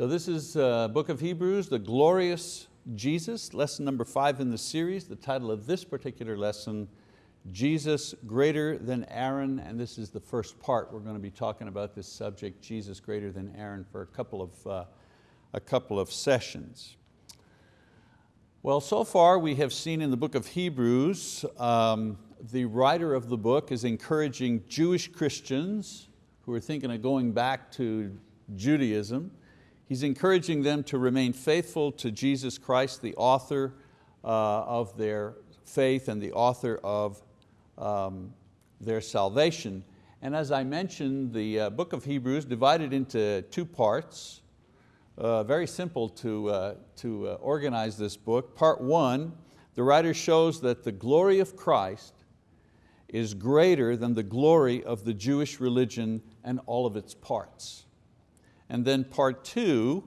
So this is uh, Book of Hebrews, the glorious Jesus, lesson number five in the series. The title of this particular lesson, Jesus greater than Aaron, and this is the first part. We're going to be talking about this subject, Jesus greater than Aaron, for a couple of, uh, a couple of sessions. Well, so far we have seen in the book of Hebrews, um, the writer of the book is encouraging Jewish Christians who are thinking of going back to Judaism. He's encouraging them to remain faithful to Jesus Christ, the author uh, of their faith and the author of um, their salvation. And as I mentioned, the uh, book of Hebrews divided into two parts. Uh, very simple to, uh, to uh, organize this book. Part one, the writer shows that the glory of Christ is greater than the glory of the Jewish religion and all of its parts. And then part two,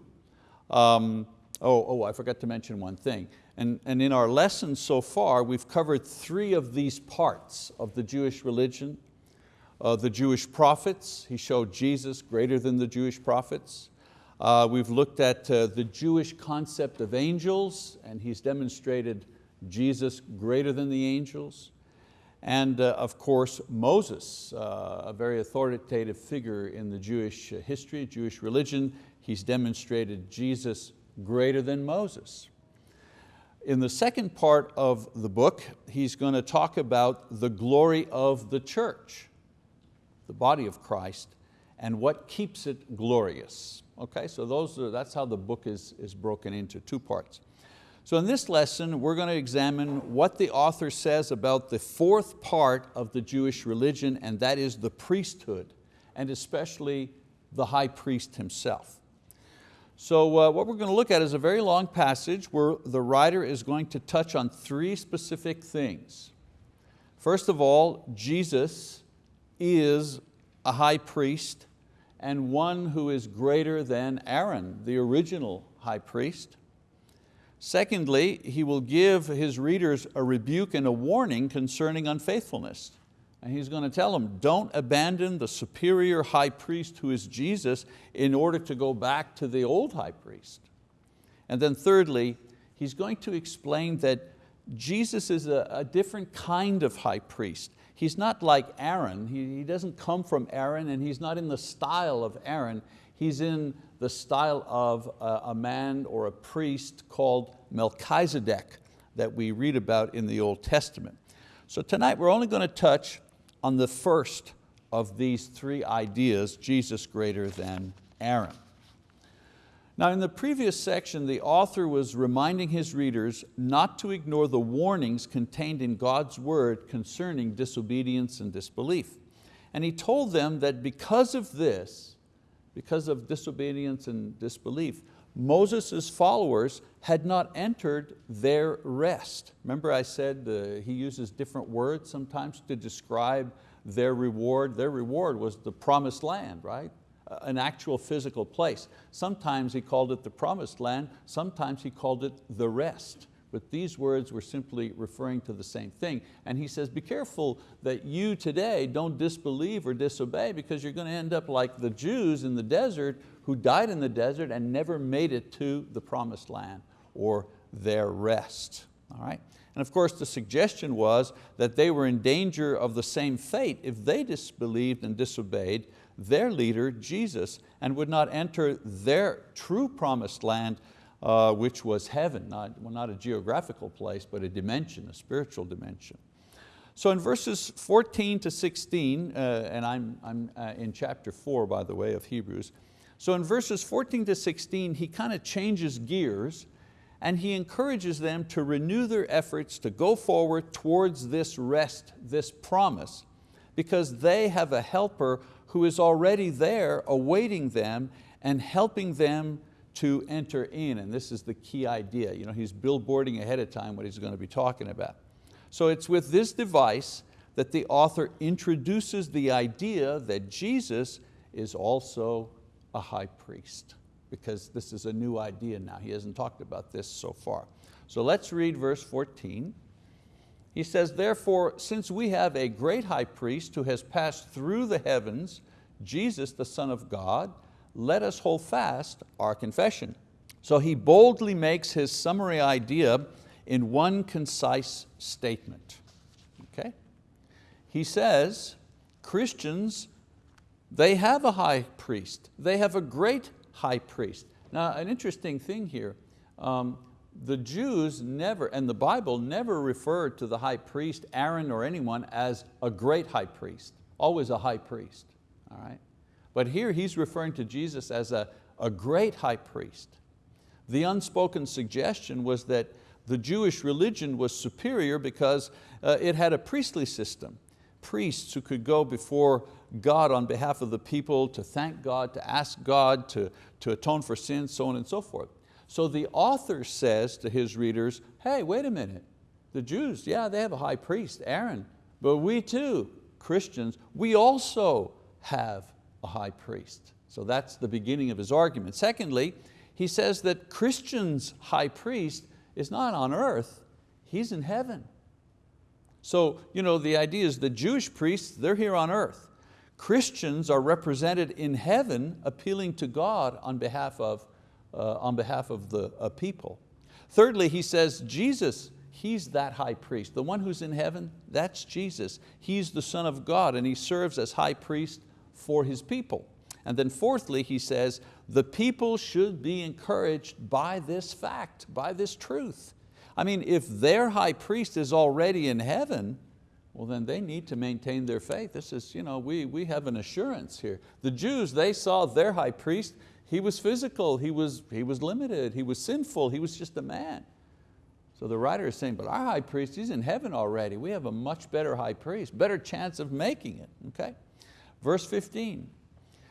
um, oh, oh, I forgot to mention one thing. And, and in our lessons so far, we've covered three of these parts of the Jewish religion. Uh, the Jewish prophets, he showed Jesus greater than the Jewish prophets. Uh, we've looked at uh, the Jewish concept of angels, and he's demonstrated Jesus greater than the angels. And uh, of course, Moses, uh, a very authoritative figure in the Jewish history, Jewish religion, he's demonstrated Jesus greater than Moses. In the second part of the book, he's going to talk about the glory of the church, the body of Christ, and what keeps it glorious. Okay, so those are, that's how the book is, is broken into two parts. So in this lesson, we're going to examine what the author says about the fourth part of the Jewish religion, and that is the priesthood, and especially the high priest himself. So uh, what we're going to look at is a very long passage where the writer is going to touch on three specific things. First of all, Jesus is a high priest and one who is greater than Aaron, the original high priest. Secondly, he will give his readers a rebuke and a warning concerning unfaithfulness. And he's going to tell them, don't abandon the superior high priest who is Jesus in order to go back to the old high priest. And then thirdly, he's going to explain that Jesus is a, a different kind of high priest. He's not like Aaron, he, he doesn't come from Aaron and he's not in the style of Aaron. He's in the style of a, man or a priest called Melchizedek that we read about in the Old Testament. So tonight we're only going to touch on the first of these three ideas, Jesus greater than Aaron. Now in the previous section, the author was reminding his readers not to ignore the warnings contained in God's word concerning disobedience and disbelief. And he told them that because of this, because of disobedience and disbelief, Moses' followers had not entered their rest. Remember I said uh, he uses different words sometimes to describe their reward. Their reward was the promised land, right? An actual physical place. Sometimes he called it the promised land, sometimes he called it the rest but these words were simply referring to the same thing. And he says, be careful that you today don't disbelieve or disobey because you're going to end up like the Jews in the desert who died in the desert and never made it to the promised land or their rest. All right? And of course the suggestion was that they were in danger of the same fate if they disbelieved and disobeyed their leader, Jesus, and would not enter their true promised land uh, which was heaven, not, well, not a geographical place, but a dimension, a spiritual dimension. So in verses 14 to 16, uh, and I'm, I'm uh, in chapter four, by the way, of Hebrews. So in verses 14 to 16, he kind of changes gears and he encourages them to renew their efforts to go forward towards this rest, this promise, because they have a helper who is already there awaiting them and helping them to enter in, and this is the key idea. You know, he's billboarding ahead of time what he's going to be talking about. So it's with this device that the author introduces the idea that Jesus is also a high priest, because this is a new idea now. He hasn't talked about this so far. So let's read verse 14. He says, therefore, since we have a great high priest who has passed through the heavens, Jesus, the Son of God, let us hold fast our confession. So he boldly makes his summary idea in one concise statement. Okay? He says, Christians, they have a high priest. They have a great high priest. Now an interesting thing here, um, the Jews never, and the Bible never referred to the high priest, Aaron or anyone, as a great high priest, always a high priest, all right? But here he's referring to Jesus as a, a great high priest. The unspoken suggestion was that the Jewish religion was superior because uh, it had a priestly system. Priests who could go before God on behalf of the people to thank God, to ask God to, to atone for sins, so on and so forth. So the author says to his readers, hey, wait a minute, the Jews, yeah, they have a high priest, Aaron, but we too, Christians, we also have a high priest. So that's the beginning of his argument. Secondly, he says that Christians' high priest is not on earth, he's in heaven. So you know, the idea is the Jewish priests, they're here on earth. Christians are represented in heaven appealing to God on behalf of, uh, on behalf of the uh, people. Thirdly, he says Jesus, He's that high priest. The one who's in heaven, that's Jesus. He's the Son of God and He serves as high priest for His people. And then fourthly, he says, the people should be encouraged by this fact, by this truth. I mean, if their high priest is already in heaven, well then they need to maintain their faith. This is, you know, we, we have an assurance here. The Jews, they saw their high priest, he was physical, he was, he was limited, he was sinful, he was just a man. So the writer is saying, but our high priest, he's in heaven already. We have a much better high priest, better chance of making it, okay? Verse 15,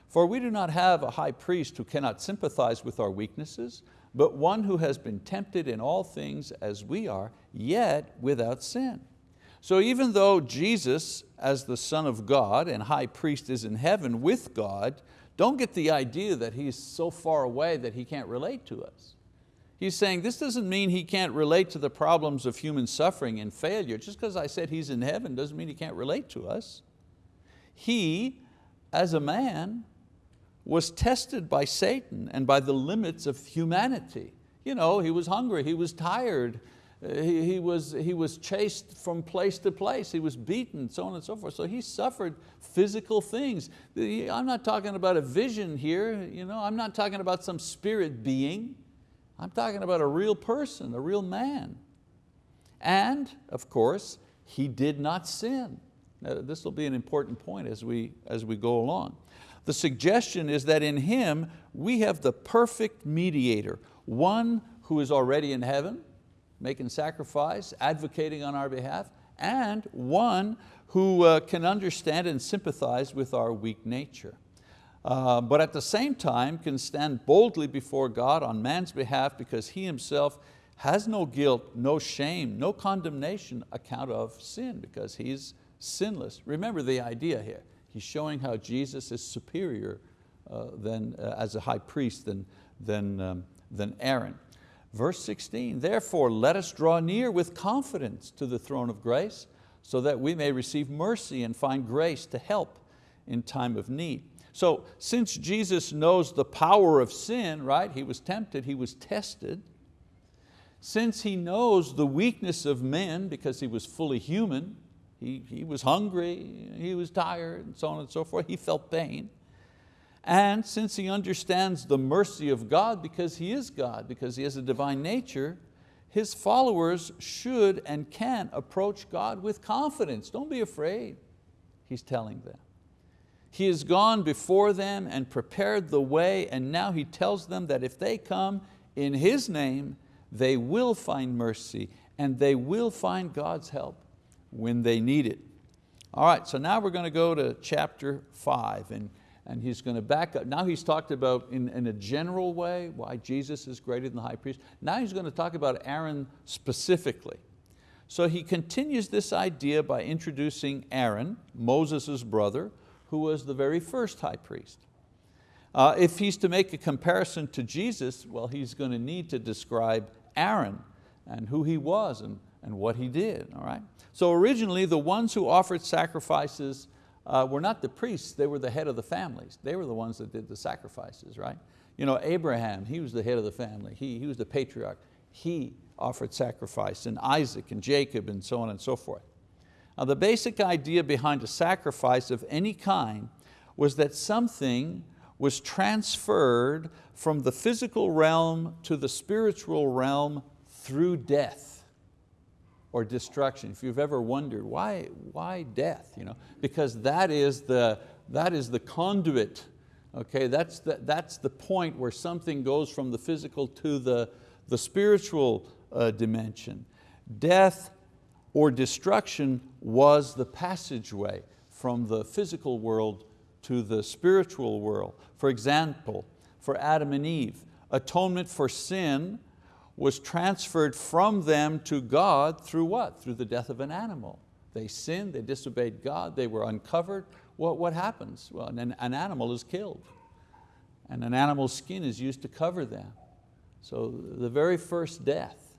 for we do not have a high priest who cannot sympathize with our weaknesses, but one who has been tempted in all things as we are, yet without sin. So even though Jesus, as the Son of God and high priest is in heaven with God, don't get the idea that He's so far away that He can't relate to us. He's saying this doesn't mean He can't relate to the problems of human suffering and failure. Just because I said He's in heaven doesn't mean He can't relate to us. He, as a man, was tested by Satan and by the limits of humanity. You know, he was hungry, he was tired, uh, he, he, was, he was chased from place to place, he was beaten, so on and so forth. So he suffered physical things. I'm not talking about a vision here, you know, I'm not talking about some spirit being. I'm talking about a real person, a real man. And, of course, he did not sin. Now, this will be an important point as we, as we go along. The suggestion is that in Him we have the perfect mediator, one who is already in heaven, making sacrifice, advocating on our behalf, and one who uh, can understand and sympathize with our weak nature. Uh, but at the same time can stand boldly before God on man's behalf because he himself has no guilt, no shame, no condemnation account of sin because he's sinless. Remember the idea here. He's showing how Jesus is superior uh, than, uh, as a high priest than, than, um, than Aaron. Verse 16, therefore let us draw near with confidence to the throne of grace so that we may receive mercy and find grace to help in time of need. So since Jesus knows the power of sin, right? He was tempted, He was tested. Since He knows the weakness of men because He was fully human, he, he was hungry, he was tired, and so on and so forth. He felt pain. And since he understands the mercy of God because he is God, because he has a divine nature, his followers should and can approach God with confidence. Don't be afraid, he's telling them. He has gone before them and prepared the way and now He tells them that if they come in His name, they will find mercy and they will find God's help when they need it. All right, so now we're going to go to chapter five and, and he's going to back up. Now he's talked about in, in a general way why Jesus is greater than the high priest. Now he's going to talk about Aaron specifically. So he continues this idea by introducing Aaron, Moses' brother, who was the very first high priest. Uh, if he's to make a comparison to Jesus, well, he's going to need to describe Aaron and who he was and, and what he did, all right? So originally the ones who offered sacrifices uh, were not the priests, they were the head of the families. They were the ones that did the sacrifices, right? You know, Abraham, he was the head of the family. He, he was the patriarch. He offered sacrifice, and Isaac and Jacob and so on and so forth. Now the basic idea behind a sacrifice of any kind was that something was transferred from the physical realm to the spiritual realm through death or destruction. If you've ever wondered, why, why death? You know, because that is the, that is the conduit. Okay, that's, the, that's the point where something goes from the physical to the, the spiritual uh, dimension. Death or destruction was the passageway from the physical world to the spiritual world. For example, for Adam and Eve, atonement for sin was transferred from them to God through what? Through the death of an animal. They sinned, they disobeyed God, they were uncovered. What, what happens? Well, an, an animal is killed and an animal's skin is used to cover them. So the very first death.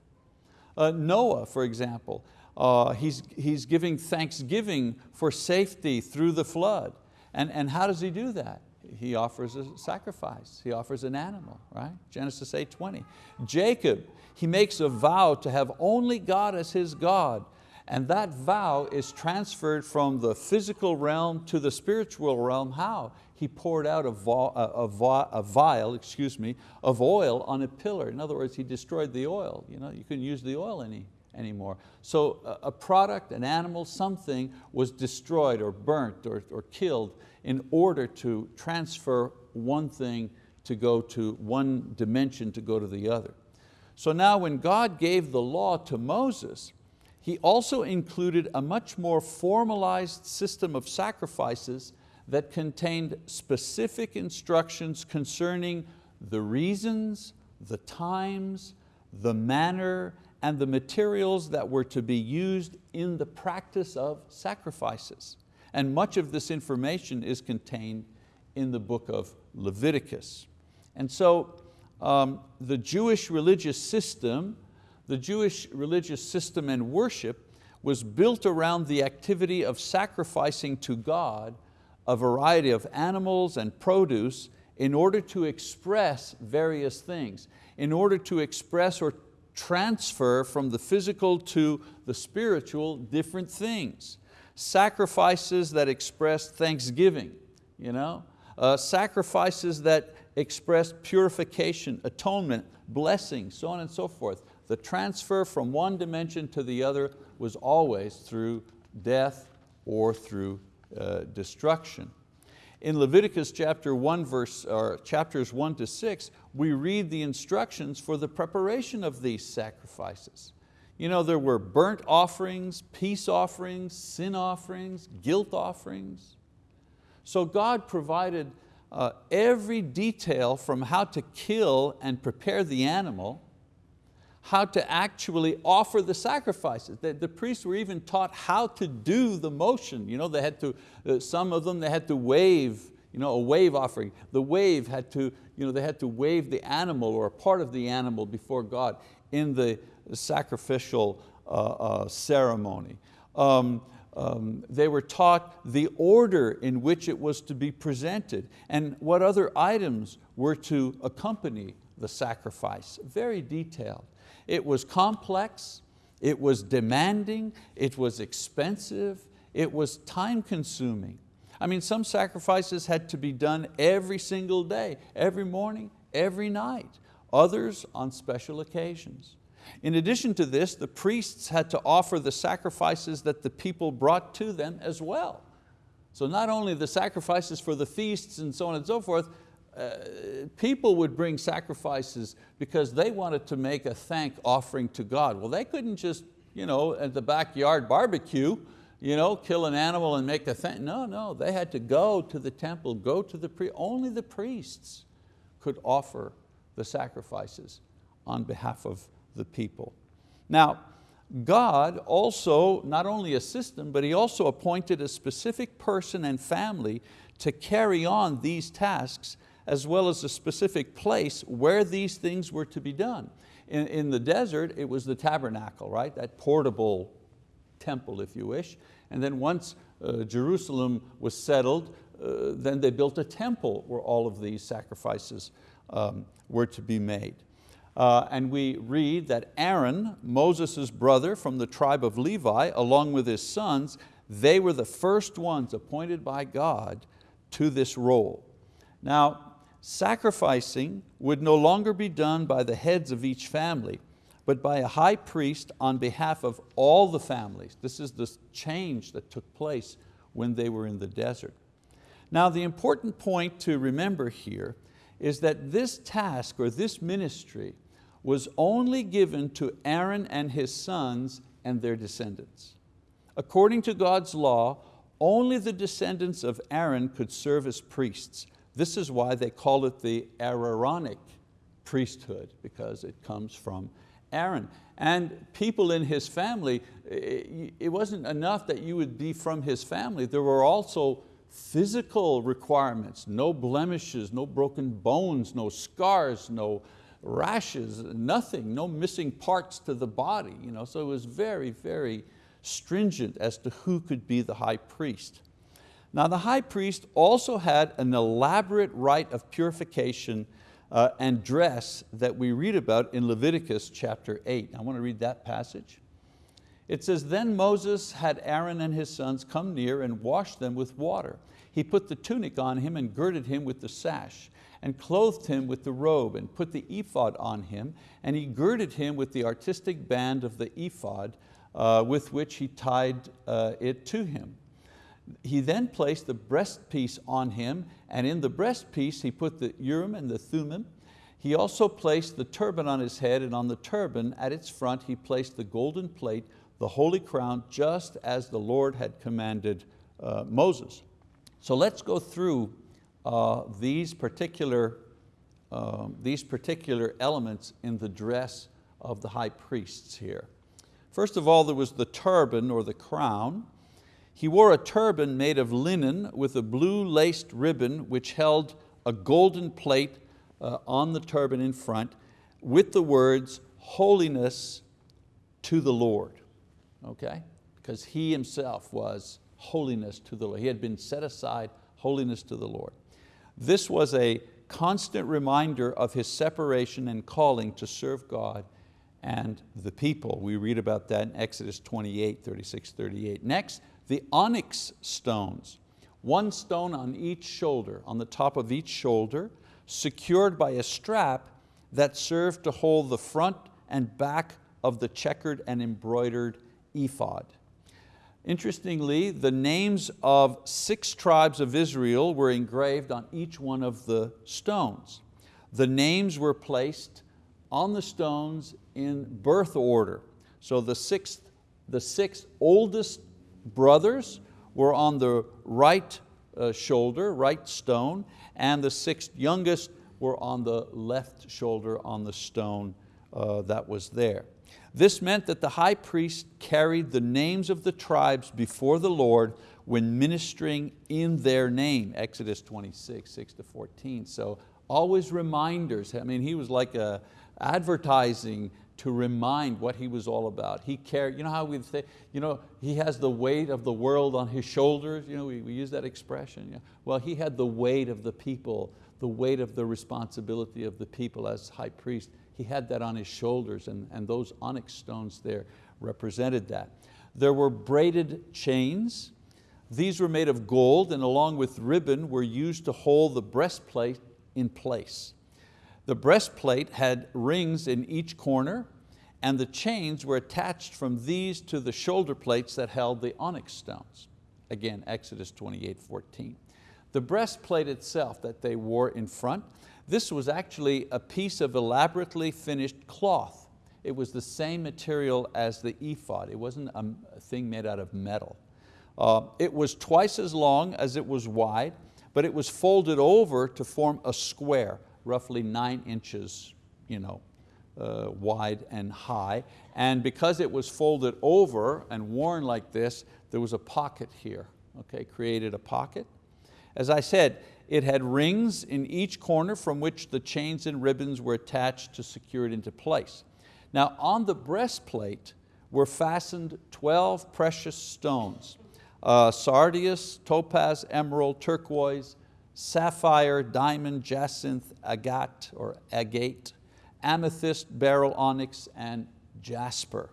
Uh, Noah, for example, uh, he's, he's giving thanksgiving for safety through the flood. And, and how does he do that? He offers a sacrifice, he offers an animal, right? Genesis 8:20. Jacob, he makes a vow to have only God as his God, and that vow is transferred from the physical realm to the spiritual realm. How? He poured out a, a, a, vial excuse me, of oil on a pillar. In other words, he destroyed the oil. You, know, you couldn't use the oil any, anymore. So a product, an animal, something was destroyed or burnt or, or killed in order to transfer one thing to go to one dimension to go to the other. So now when God gave the law to Moses, He also included a much more formalized system of sacrifices that contained specific instructions concerning the reasons, the times, the manner, and the materials that were to be used in the practice of sacrifices. And much of this information is contained in the book of Leviticus. And so um, the Jewish religious system, the Jewish religious system and worship was built around the activity of sacrificing to God a variety of animals and produce in order to express various things, in order to express or transfer from the physical to the spiritual different things. Sacrifices that express thanksgiving, you know? Uh, sacrifices that express purification, atonement, blessing, so on and so forth. The transfer from one dimension to the other was always through death or through uh, destruction. In Leviticus chapter 1, verse, or chapters 1 to 6, we read the instructions for the preparation of these sacrifices. You know, there were burnt offerings, peace offerings, sin offerings, guilt offerings. So God provided uh, every detail from how to kill and prepare the animal how to actually offer the sacrifices. The, the, priests were even taught how to do the motion. You know, they had to, uh, some of them they had to wave, you know, a wave offering. The wave had to, you know, they had to wave the animal or a part of the animal before God in the sacrificial uh, uh, ceremony. Um, um, they were taught the order in which it was to be presented and what other items were to accompany the sacrifice, very detailed. It was complex, it was demanding, it was expensive, it was time consuming. I mean, some sacrifices had to be done every single day, every morning, every night, others on special occasions. In addition to this, the priests had to offer the sacrifices that the people brought to them as well. So not only the sacrifices for the feasts and so on and so forth, uh, people would bring sacrifices because they wanted to make a thank offering to God. Well, they couldn't just you know, at the backyard barbecue, you know, kill an animal and make a thank. No, no, they had to go to the temple, go to the priest. Only the priests could offer the sacrifices on behalf of the people. Now, God also, not only a system, but He also appointed a specific person and family to carry on these tasks as well as a specific place where these things were to be done. In, in the desert, it was the tabernacle, right? That portable temple, if you wish. And then once uh, Jerusalem was settled, uh, then they built a temple where all of these sacrifices um, were to be made. Uh, and we read that Aaron, Moses' brother from the tribe of Levi, along with his sons, they were the first ones appointed by God to this role. Now, sacrificing would no longer be done by the heads of each family, but by a high priest on behalf of all the families. This is the change that took place when they were in the desert. Now the important point to remember here is that this task or this ministry was only given to Aaron and his sons and their descendants. According to God's law, only the descendants of Aaron could serve as priests. This is why they call it the Aaronic priesthood, because it comes from Aaron. And people in his family, it wasn't enough that you would be from his family, there were also physical requirements, no blemishes, no broken bones, no scars, no rashes, nothing, no missing parts to the body. You know? So it was very, very stringent as to who could be the high priest. Now the high priest also had an elaborate rite of purification uh, and dress that we read about in Leviticus chapter 8. I want to read that passage. It says, then Moses had Aaron and his sons come near and wash them with water. He put the tunic on him and girded him with the sash and clothed him with the robe and put the ephod on him and he girded him with the artistic band of the ephod uh, with which he tied uh, it to him. He then placed the breastpiece on him and in the breastpiece he put the Urim and the Thummim. He also placed the turban on his head and on the turban at its front he placed the golden plate, the holy crown, just as the Lord had commanded uh, Moses. So let's go through these, particular, uh, these particular elements in the dress of the high priests here. First of all, there was the turban or the crown. He wore a turban made of linen with a blue laced ribbon which held a golden plate uh, on the turban in front with the words, holiness to the Lord, okay? Because he himself was holiness to the Lord. He had been set aside holiness to the Lord. This was a constant reminder of his separation and calling to serve God and the people. We read about that in Exodus 28, 36, 38. Next, the onyx stones. One stone on each shoulder, on the top of each shoulder, secured by a strap that served to hold the front and back of the checkered and embroidered ephod. Interestingly, the names of six tribes of Israel were engraved on each one of the stones. The names were placed on the stones in birth order. So the, sixth, the six oldest brothers were on the right uh, shoulder, right stone, and the six youngest were on the left shoulder on the stone uh, that was there. This meant that the high priest carried the names of the tribes before the Lord when ministering in their name, Exodus 26, 6 to 14. So always reminders. I mean, he was like a advertising to remind what he was all about. He carried, you know how we say, you know, he has the weight of the world on his shoulders, you know, we, we use that expression. Well, he had the weight of the people, the weight of the responsibility of the people as high priest he had that on his shoulders and, and those onyx stones there represented that. There were braided chains. These were made of gold and along with ribbon were used to hold the breastplate in place. The breastplate had rings in each corner and the chains were attached from these to the shoulder plates that held the onyx stones. Again, Exodus 28, 14. The breastplate itself that they wore in front this was actually a piece of elaborately finished cloth. It was the same material as the ephod. It wasn't a thing made out of metal. Uh, it was twice as long as it was wide, but it was folded over to form a square, roughly nine inches you know, uh, wide and high. And because it was folded over and worn like this, there was a pocket here, okay, created a pocket. As I said, it had rings in each corner from which the chains and ribbons were attached to secure it into place. Now on the breastplate were fastened 12 precious stones. uh, sardius, topaz, emerald, turquoise, sapphire, diamond, jacinth, agate or agate, amethyst, beryl, onyx, and jasper.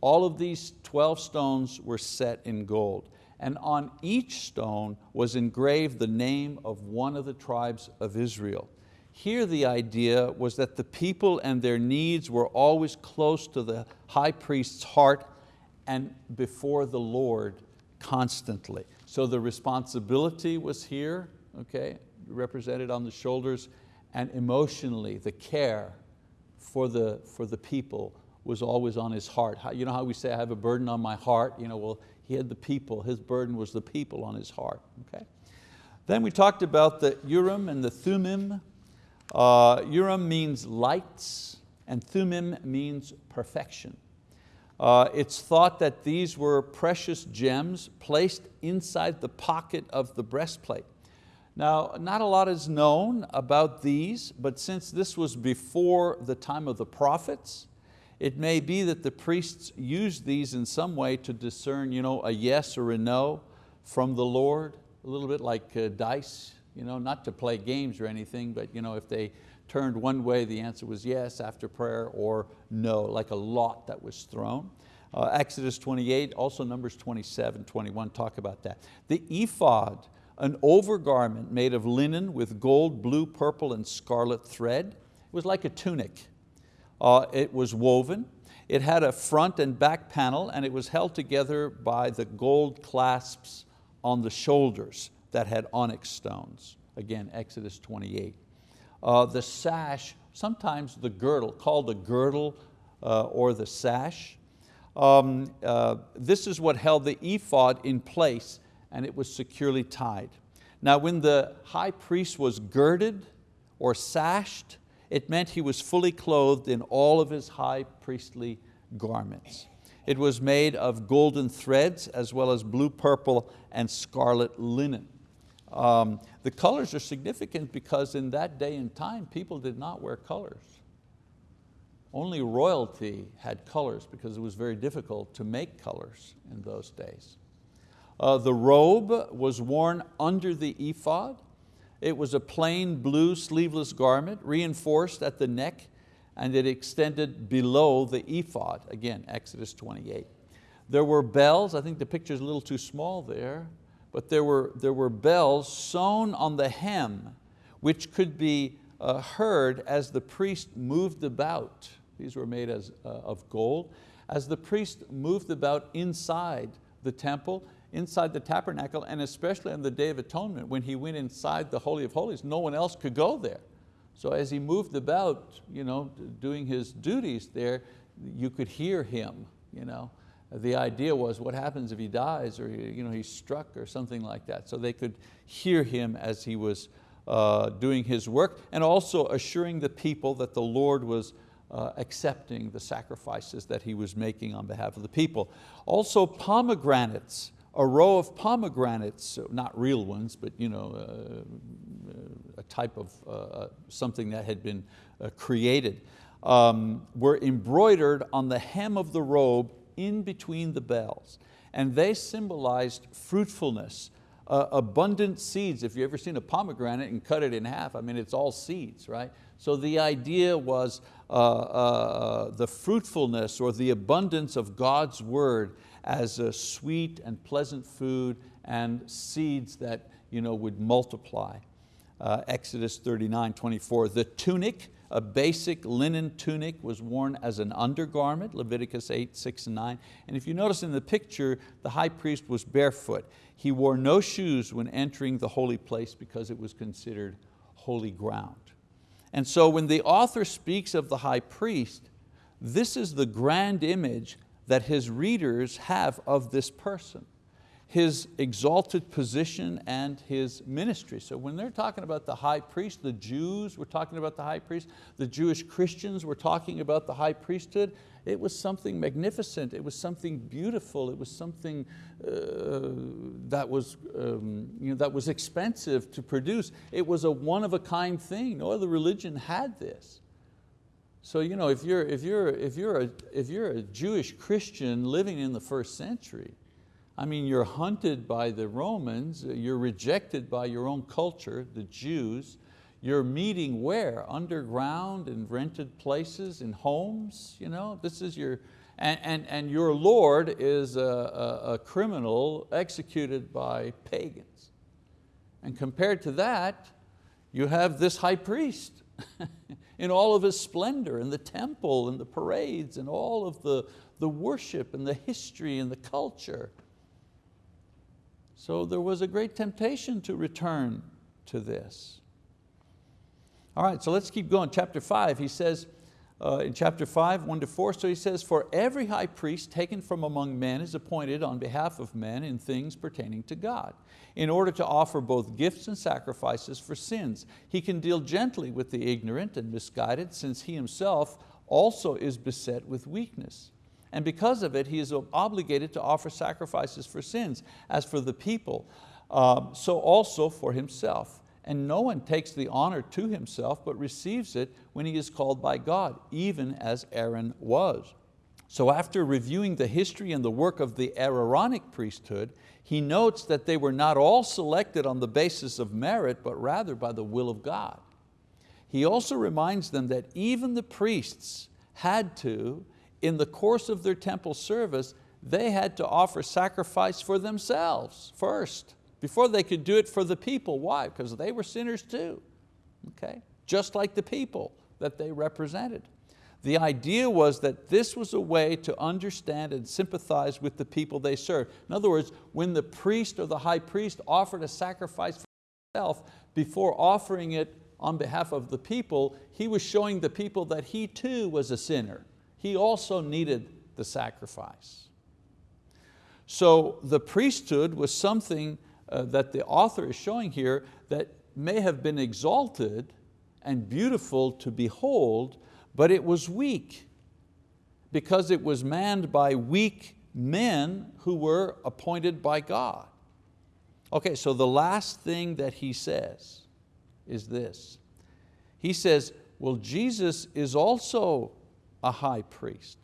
All of these 12 stones were set in gold. And on each stone was engraved the name of one of the tribes of Israel. Here the idea was that the people and their needs were always close to the high priest's heart and before the Lord constantly. So the responsibility was here, okay, represented on the shoulders, and emotionally the care for the, for the people was always on his heart. You know how we say, I have a burden on my heart? You know, well, he had the people, his burden was the people on his heart. Okay? Then we talked about the Urim and the Thummim. Uh, Urim means lights and Thummim means perfection. Uh, it's thought that these were precious gems placed inside the pocket of the breastplate. Now, not a lot is known about these, but since this was before the time of the prophets, it may be that the priests used these in some way to discern you know, a yes or a no from the Lord, a little bit like uh, dice, you know, not to play games or anything, but you know, if they turned one way, the answer was yes after prayer or no, like a lot that was thrown. Uh, Exodus 28, also Numbers 27, 21 talk about that. The ephod, an overgarment made of linen with gold, blue, purple, and scarlet thread. It was like a tunic. Uh, it was woven. It had a front and back panel and it was held together by the gold clasps on the shoulders that had onyx stones. Again, Exodus 28. Uh, the sash, sometimes the girdle, called the girdle uh, or the sash. Um, uh, this is what held the ephod in place and it was securely tied. Now when the high priest was girded or sashed, it meant he was fully clothed in all of his high priestly garments. It was made of golden threads as well as blue, purple, and scarlet linen. Um, the colors are significant because in that day and time, people did not wear colors. Only royalty had colors because it was very difficult to make colors in those days. Uh, the robe was worn under the ephod it was a plain blue sleeveless garment, reinforced at the neck, and it extended below the ephod, again, Exodus 28. There were bells, I think the picture's a little too small there, but there were, there were bells sewn on the hem, which could be uh, heard as the priest moved about. These were made as, uh, of gold. As the priest moved about inside the temple, inside the tabernacle and especially on the Day of Atonement when he went inside the Holy of Holies, no one else could go there. So as he moved about you know, doing his duties there, you could hear him. You know. The idea was what happens if he dies or you know, he's struck or something like that. So they could hear him as he was uh, doing his work and also assuring the people that the Lord was uh, accepting the sacrifices that he was making on behalf of the people. Also pomegranates a row of pomegranates, not real ones, but you know, uh, a type of uh, uh, something that had been uh, created, um, were embroidered on the hem of the robe in between the bells. And they symbolized fruitfulness, uh, abundant seeds. If you've ever seen a pomegranate and cut it in half, I mean, it's all seeds, right? So the idea was uh, the fruitfulness or the abundance of God's word as a sweet and pleasant food and seeds that you know, would multiply. Uh, Exodus 39, 24. The tunic, a basic linen tunic was worn as an undergarment, Leviticus 8, 6 and 9. And if you notice in the picture, the high priest was barefoot. He wore no shoes when entering the holy place because it was considered holy ground. And so when the author speaks of the high priest, this is the grand image that his readers have of this person, his exalted position and his ministry. So when they're talking about the high priest, the Jews were talking about the high priest, the Jewish Christians were talking about the high priesthood, it was something magnificent, it was something beautiful, it was something uh, that, was, um, you know, that was expensive to produce. It was a one of a kind thing, no other religion had this. So you know, if, you're, if, you're, if, you're a, if you're a Jewish Christian living in the first century, I mean, you're hunted by the Romans, you're rejected by your own culture, the Jews. You're meeting where? Underground in rented places, in homes? You know? This is your, and, and, and your Lord is a, a, a criminal executed by pagans. And compared to that, you have this high priest in all of his splendor, in the temple and the parades and all of the, the worship and the history and the culture. So there was a great temptation to return to this. All right, so let's keep going. Chapter five, he says, uh, in chapter five, one to four, so he says, for every high priest taken from among men is appointed on behalf of men in things pertaining to God, in order to offer both gifts and sacrifices for sins. He can deal gently with the ignorant and misguided, since he himself also is beset with weakness and because of it he is obligated to offer sacrifices for sins, as for the people, um, so also for himself. And no one takes the honor to himself, but receives it when he is called by God, even as Aaron was. So after reviewing the history and the work of the Aaronic priesthood, he notes that they were not all selected on the basis of merit, but rather by the will of God. He also reminds them that even the priests had to in the course of their temple service, they had to offer sacrifice for themselves first, before they could do it for the people. Why? Because they were sinners too, okay? Just like the people that they represented. The idea was that this was a way to understand and sympathize with the people they served. In other words, when the priest or the high priest offered a sacrifice for himself, before offering it on behalf of the people, he was showing the people that he too was a sinner he also needed the sacrifice. So the priesthood was something uh, that the author is showing here that may have been exalted and beautiful to behold, but it was weak because it was manned by weak men who were appointed by God. Okay, so the last thing that he says is this. He says, well, Jesus is also a high priest.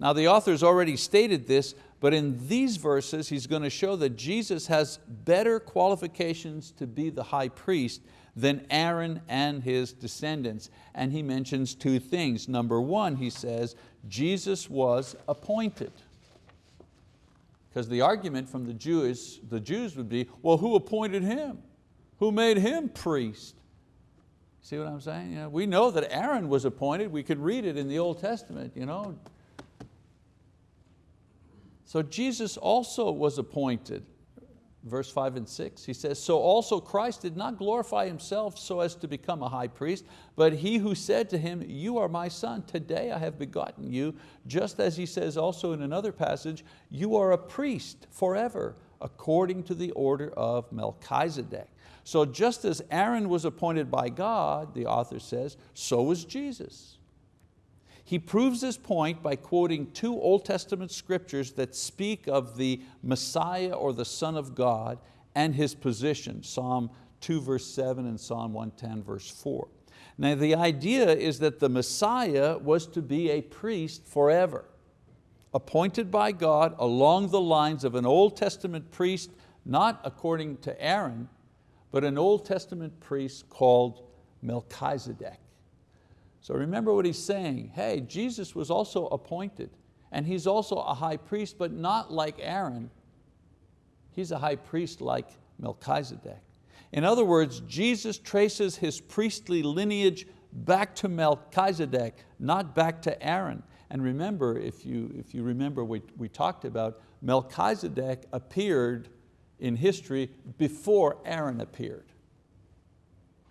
Now the author's already stated this, but in these verses he's going to show that Jesus has better qualifications to be the high priest than Aaron and his descendants. And he mentions two things. Number one, he says, Jesus was appointed. Because the argument from the Jews, the Jews would be, well, who appointed him? Who made him priest? See what I'm saying? You know, we know that Aaron was appointed. We could read it in the Old Testament. You know. So Jesus also was appointed. Verse five and six, he says, so also Christ did not glorify himself so as to become a high priest, but he who said to him, you are my son, today I have begotten you, just as he says also in another passage, you are a priest forever, according to the order of Melchizedek. So just as Aaron was appointed by God, the author says, so was Jesus. He proves his point by quoting two Old Testament scriptures that speak of the Messiah or the Son of God and His position, Psalm 2 verse 7 and Psalm 110 verse 4. Now the idea is that the Messiah was to be a priest forever, appointed by God along the lines of an Old Testament priest, not according to Aaron, but an Old Testament priest called Melchizedek. So remember what he's saying, hey, Jesus was also appointed and he's also a high priest, but not like Aaron. He's a high priest like Melchizedek. In other words, Jesus traces his priestly lineage back to Melchizedek, not back to Aaron. And remember, if you, if you remember what we talked about, Melchizedek appeared in history before Aaron appeared.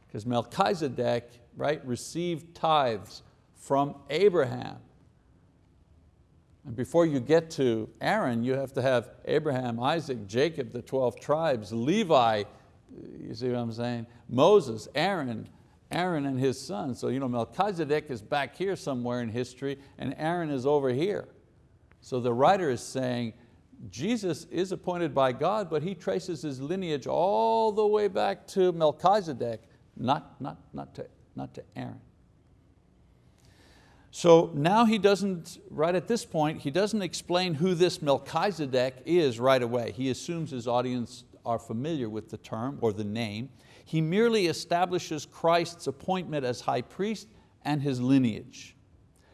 Because Melchizedek right, received tithes from Abraham. And before you get to Aaron, you have to have Abraham, Isaac, Jacob, the 12 tribes, Levi, you see what I'm saying? Moses, Aaron, Aaron and his son. So you know, Melchizedek is back here somewhere in history and Aaron is over here. So the writer is saying, Jesus is appointed by God, but he traces his lineage all the way back to Melchizedek, not, not, not, to, not to Aaron. So now he doesn't, right at this point, he doesn't explain who this Melchizedek is right away. He assumes his audience are familiar with the term or the name. He merely establishes Christ's appointment as high priest and his lineage.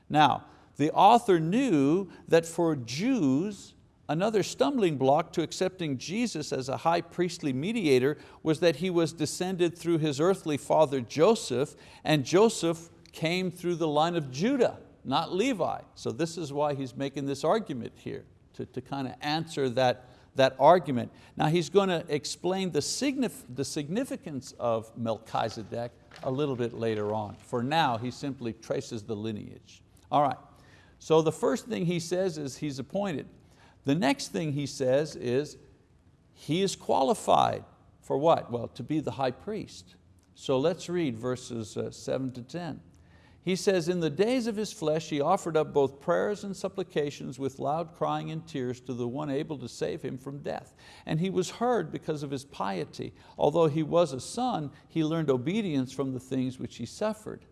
Now, the author knew that for Jews, another stumbling block to accepting Jesus as a high priestly mediator was that he was descended through his earthly father Joseph, and Joseph came through the line of Judah, not Levi. So this is why he's making this argument here, to, to kind of answer that, that argument. Now he's going to explain the, signif the significance of Melchizedek a little bit later on. For now, he simply traces the lineage. All right, so the first thing he says is he's appointed. The next thing he says is he is qualified for what? Well, to be the high priest. So let's read verses uh, seven to 10. He says, in the days of his flesh he offered up both prayers and supplications with loud crying and tears to the one able to save him from death. And he was heard because of his piety. Although he was a son, he learned obedience from the things which he suffered.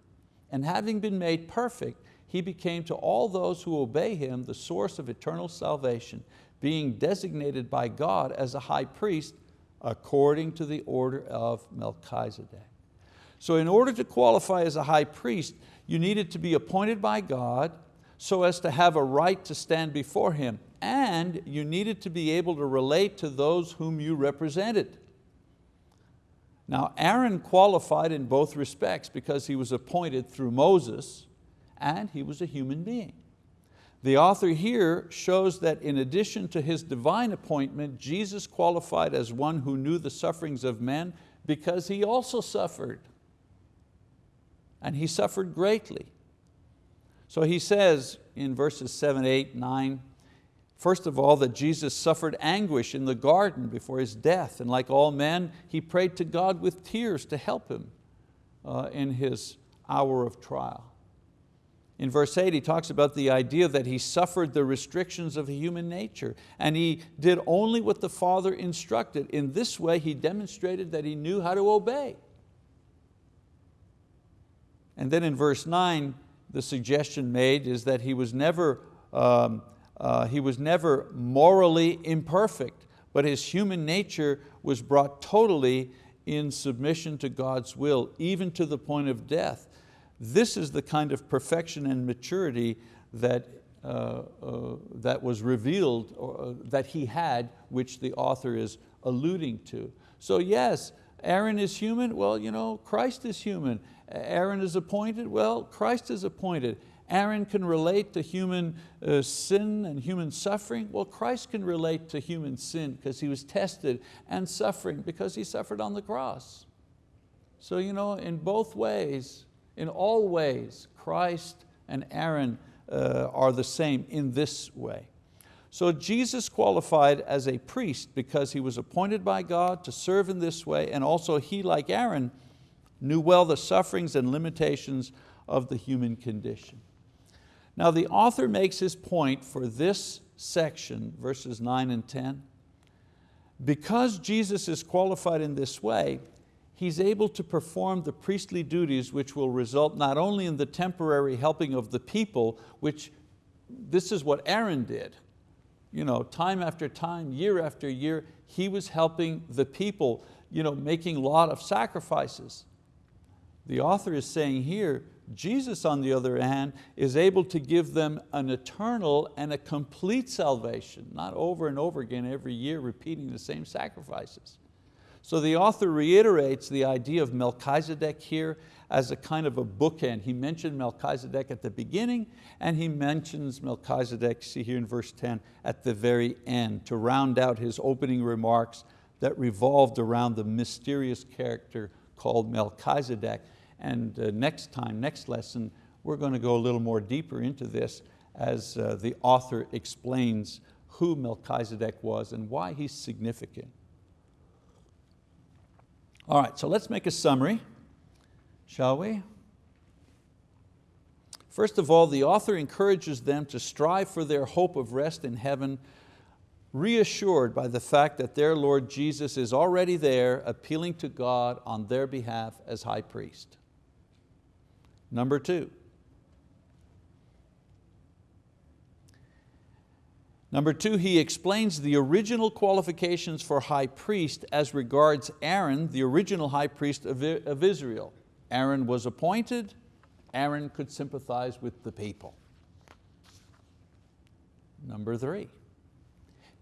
And having been made perfect, he became to all those who obey him the source of eternal salvation, being designated by God as a high priest according to the order of Melchizedek. So in order to qualify as a high priest, you needed to be appointed by God so as to have a right to stand before Him, and you needed to be able to relate to those whom you represented. Now Aaron qualified in both respects because he was appointed through Moses, and he was a human being. The author here shows that in addition to his divine appointment, Jesus qualified as one who knew the sufferings of men because he also suffered. And he suffered greatly. So he says in verses seven, eight, nine, First of all, that Jesus suffered anguish in the garden before His death, and like all men, He prayed to God with tears to help Him uh, in His hour of trial. In verse 8 he talks about the idea that he suffered the restrictions of human nature and he did only what the Father instructed. In this way he demonstrated that he knew how to obey. And then in verse 9 the suggestion made is that he was never, um, uh, he was never morally imperfect, but his human nature was brought totally in submission to God's will, even to the point of death. This is the kind of perfection and maturity that, uh, uh, that was revealed, or, uh, that he had, which the author is alluding to. So yes, Aaron is human, well, you know, Christ is human. Aaron is appointed, well, Christ is appointed. Aaron can relate to human uh, sin and human suffering. Well, Christ can relate to human sin because He was tested and suffering because He suffered on the cross. So you know, in both ways, in all ways, Christ and Aaron uh, are the same in this way. So Jesus qualified as a priest because he was appointed by God to serve in this way and also he, like Aaron, knew well the sufferings and limitations of the human condition. Now the author makes his point for this section, verses nine and 10. Because Jesus is qualified in this way, he's able to perform the priestly duties which will result not only in the temporary helping of the people, which this is what Aaron did. You know, time after time, year after year, he was helping the people, you know, making a lot of sacrifices. The author is saying here, Jesus on the other hand is able to give them an eternal and a complete salvation, not over and over again every year repeating the same sacrifices. So the author reiterates the idea of Melchizedek here as a kind of a bookend. He mentioned Melchizedek at the beginning and he mentions Melchizedek, see here in verse 10, at the very end to round out his opening remarks that revolved around the mysterious character called Melchizedek. And uh, next time, next lesson, we're going to go a little more deeper into this as uh, the author explains who Melchizedek was and why he's significant. All right, so let's make a summary, shall we? First of all, the author encourages them to strive for their hope of rest in heaven, reassured by the fact that their Lord Jesus is already there appealing to God on their behalf as high priest. Number two, Number two, he explains the original qualifications for high priest as regards Aaron, the original high priest of Israel. Aaron was appointed, Aaron could sympathize with the people. Number three,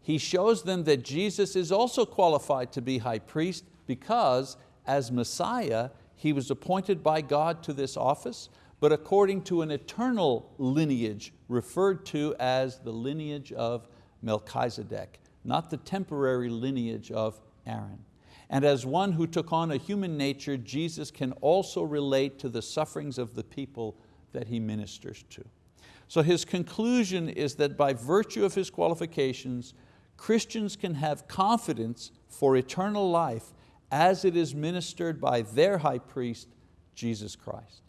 he shows them that Jesus is also qualified to be high priest because as Messiah, he was appointed by God to this office, but according to an eternal lineage referred to as the lineage of Melchizedek, not the temporary lineage of Aaron. And as one who took on a human nature, Jesus can also relate to the sufferings of the people that He ministers to. So his conclusion is that by virtue of his qualifications, Christians can have confidence for eternal life as it is ministered by their high priest, Jesus Christ.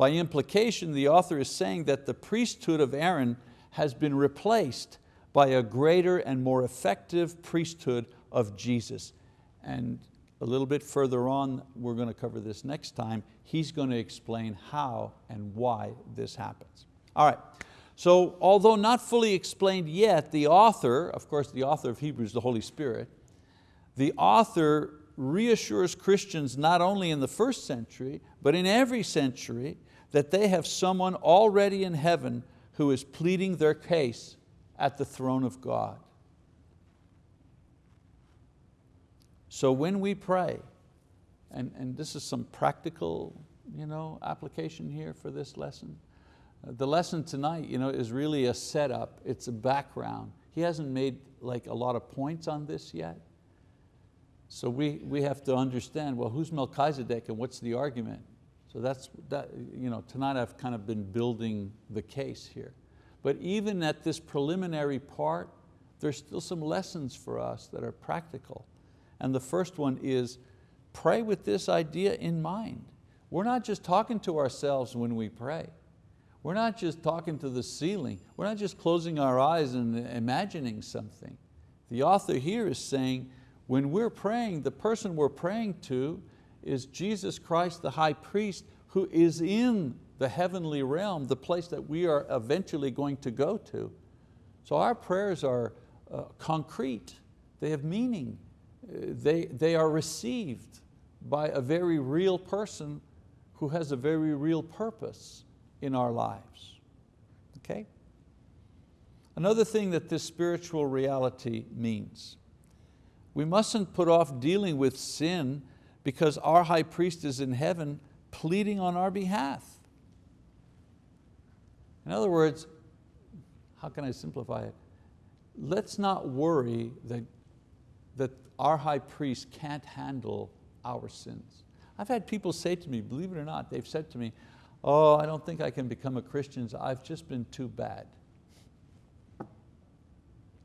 By implication, the author is saying that the priesthood of Aaron has been replaced by a greater and more effective priesthood of Jesus. And a little bit further on, we're going to cover this next time, he's going to explain how and why this happens. All right, so although not fully explained yet, the author, of course the author of Hebrews, the Holy Spirit, the author reassures Christians not only in the first century, but in every century, that they have someone already in heaven who is pleading their case at the throne of God. So when we pray, and, and this is some practical you know, application here for this lesson, uh, the lesson tonight you know, is really a setup, it's a background. He hasn't made like a lot of points on this yet. So we, we have to understand, well, who's Melchizedek and what's the argument? So that's, that, you know, tonight I've kind of been building the case here. But even at this preliminary part, there's still some lessons for us that are practical. And the first one is pray with this idea in mind. We're not just talking to ourselves when we pray. We're not just talking to the ceiling. We're not just closing our eyes and imagining something. The author here is saying, when we're praying, the person we're praying to is Jesus Christ, the high priest, who is in the heavenly realm, the place that we are eventually going to go to. So our prayers are uh, concrete, they have meaning, they, they are received by a very real person who has a very real purpose in our lives. Okay? Another thing that this spiritual reality means, we mustn't put off dealing with sin because our high priest is in heaven pleading on our behalf. In other words, how can I simplify it? Let's not worry that, that our high priest can't handle our sins. I've had people say to me, believe it or not, they've said to me, oh, I don't think I can become a Christian, I've just been too bad.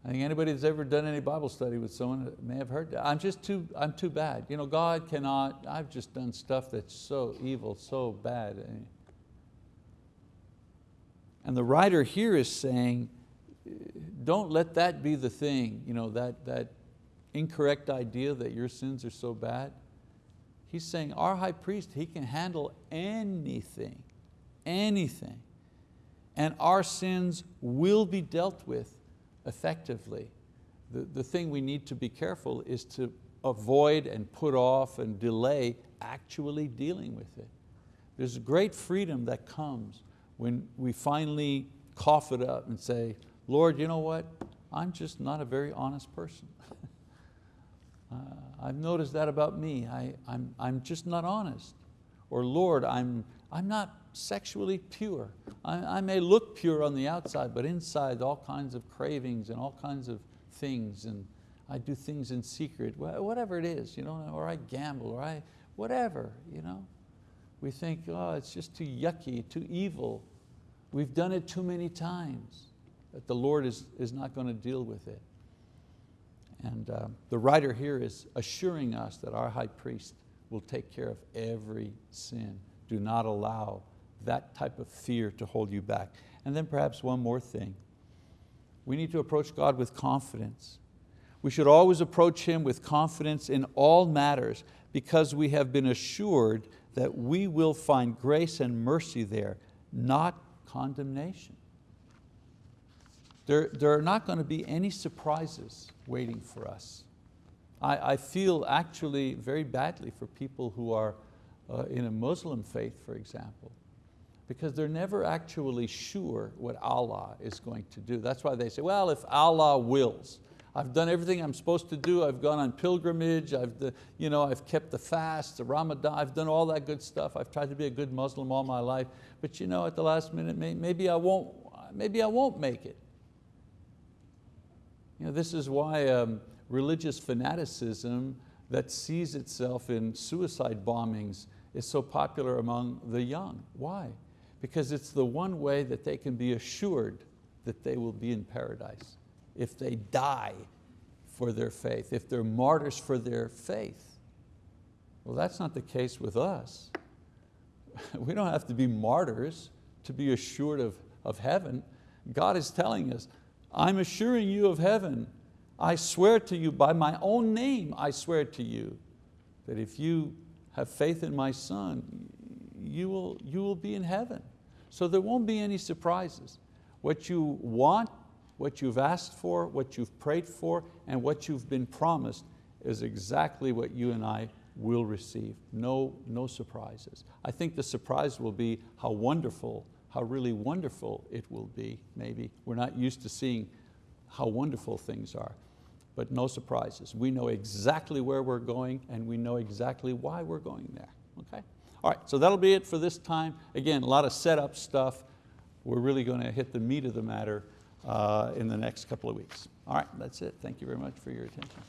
I think anybody that's ever done any Bible study with someone may have heard that. I'm just too, I'm too bad. You know, God cannot, I've just done stuff that's so evil, so bad. And the writer here is saying, don't let that be the thing, you know, that, that incorrect idea that your sins are so bad. He's saying our high priest, he can handle anything, anything. And our sins will be dealt with effectively. The, the thing we need to be careful is to avoid and put off and delay actually dealing with it. There's a great freedom that comes when we finally cough it up and say, Lord, you know what? I'm just not a very honest person. uh, I've noticed that about me. I, I'm, I'm just not honest. Or Lord, I'm, I'm not sexually pure. I, I may look pure on the outside, but inside all kinds of cravings and all kinds of things and I do things in secret, whatever it is, you know, or I gamble, or I, whatever. You know. We think, oh, it's just too yucky, too evil. We've done it too many times that the Lord is, is not going to deal with it. And uh, the writer here is assuring us that our high priest will take care of every sin. Do not allow that type of fear to hold you back. And then perhaps one more thing. We need to approach God with confidence. We should always approach Him with confidence in all matters because we have been assured that we will find grace and mercy there, not condemnation. There, there are not going to be any surprises waiting for us. I, I feel actually very badly for people who are uh, in a Muslim faith, for example, because they're never actually sure what Allah is going to do. That's why they say, well, if Allah wills. I've done everything I'm supposed to do. I've gone on pilgrimage. I've, you know, I've kept the fast, the Ramadan. I've done all that good stuff. I've tried to be a good Muslim all my life. But you know, at the last minute, maybe I won't, maybe I won't make it. You know, this is why um, religious fanaticism that sees itself in suicide bombings is so popular among the young. Why? Because it's the one way that they can be assured that they will be in paradise if they die for their faith, if they're martyrs for their faith. Well, that's not the case with us. We don't have to be martyrs to be assured of, of heaven. God is telling us, I'm assuring you of heaven. I swear to you by my own name, I swear to you that if you have faith in my son, you will, you will be in heaven. So there won't be any surprises. What you want what you've asked for, what you've prayed for, and what you've been promised is exactly what you and I will receive. No, no surprises. I think the surprise will be how wonderful, how really wonderful it will be, maybe. We're not used to seeing how wonderful things are, but no surprises. We know exactly where we're going and we know exactly why we're going there, okay? All right, so that'll be it for this time. Again, a lot of setup stuff. We're really going to hit the meat of the matter uh, in the next couple of weeks. All right, that's it. Thank you very much for your attention.